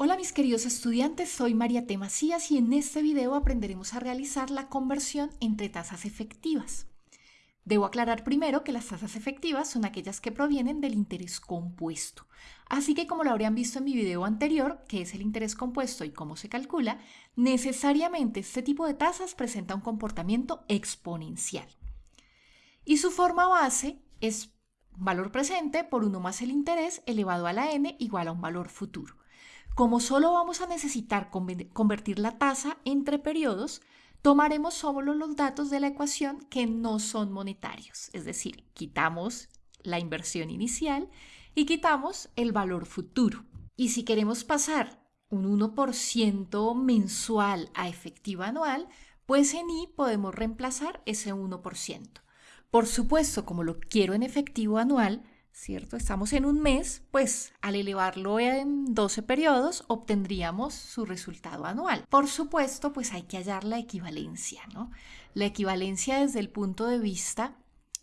Hola mis queridos estudiantes, soy María T. Macías y en este video aprenderemos a realizar la conversión entre tasas efectivas. Debo aclarar primero que las tasas efectivas son aquellas que provienen del interés compuesto. Así que como lo habrían visto en mi video anterior, que es el interés compuesto y cómo se calcula, necesariamente este tipo de tasas presenta un comportamiento exponencial. Y su forma base es valor presente por 1 más el interés elevado a la n igual a un valor futuro. Como solo vamos a necesitar convertir la tasa entre periodos, tomaremos solo los datos de la ecuación que no son monetarios, es decir, quitamos la inversión inicial y quitamos el valor futuro. Y si queremos pasar un 1% mensual a efectivo anual, pues en I podemos reemplazar ese 1%. Por supuesto, como lo quiero en efectivo anual, ¿cierto? Estamos en un mes, pues al elevarlo en 12 periodos obtendríamos su resultado anual. Por supuesto, pues hay que hallar la equivalencia, ¿no? La equivalencia desde el punto de vista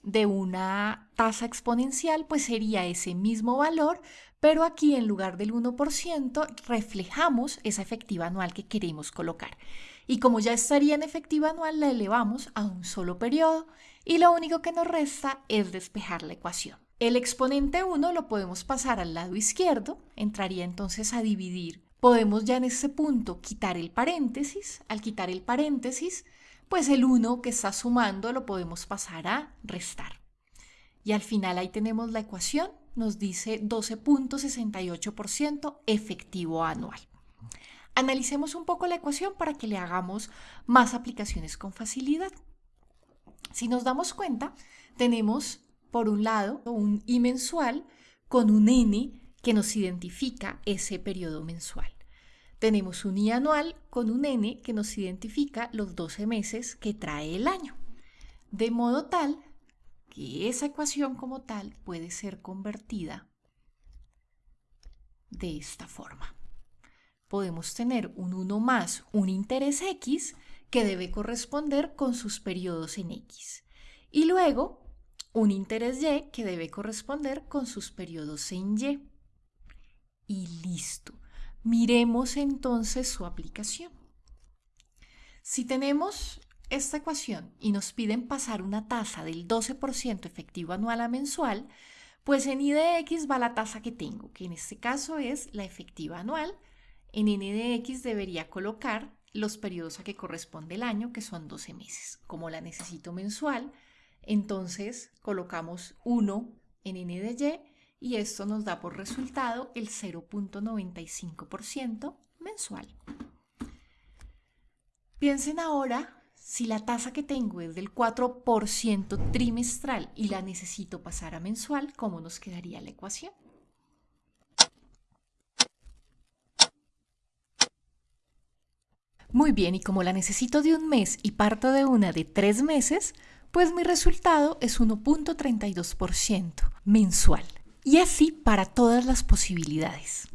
de una tasa exponencial, pues sería ese mismo valor, pero aquí en lugar del 1% reflejamos esa efectiva anual que queremos colocar. Y como ya estaría en efectiva anual, la elevamos a un solo periodo y lo único que nos resta es despejar la ecuación. El exponente 1 lo podemos pasar al lado izquierdo, entraría entonces a dividir. Podemos ya en este punto quitar el paréntesis. Al quitar el paréntesis, pues el 1 que está sumando lo podemos pasar a restar. Y al final ahí tenemos la ecuación, nos dice 12.68% efectivo anual. Analicemos un poco la ecuación para que le hagamos más aplicaciones con facilidad. Si nos damos cuenta, tenemos por un lado, un I mensual con un N que nos identifica ese periodo mensual. Tenemos un I anual con un N que nos identifica los 12 meses que trae el año. De modo tal que esa ecuación como tal puede ser convertida de esta forma. Podemos tener un 1 más un interés X que debe corresponder con sus periodos en X. Y luego un interés Y que debe corresponder con sus periodos en Y. Y listo. Miremos entonces su aplicación. Si tenemos esta ecuación y nos piden pasar una tasa del 12% efectivo anual a mensual, pues en I de X va la tasa que tengo, que en este caso es la efectiva anual. En N de X debería colocar los periodos a que corresponde el año, que son 12 meses. Como la necesito mensual, entonces colocamos 1 en n de y y esto nos da por resultado el 0.95% mensual. Piensen ahora si la tasa que tengo es del 4% trimestral y la necesito pasar a mensual, ¿cómo nos quedaría la ecuación? Muy bien, y como la necesito de un mes y parto de una de tres meses, pues mi resultado es 1.32% mensual. Y así para todas las posibilidades.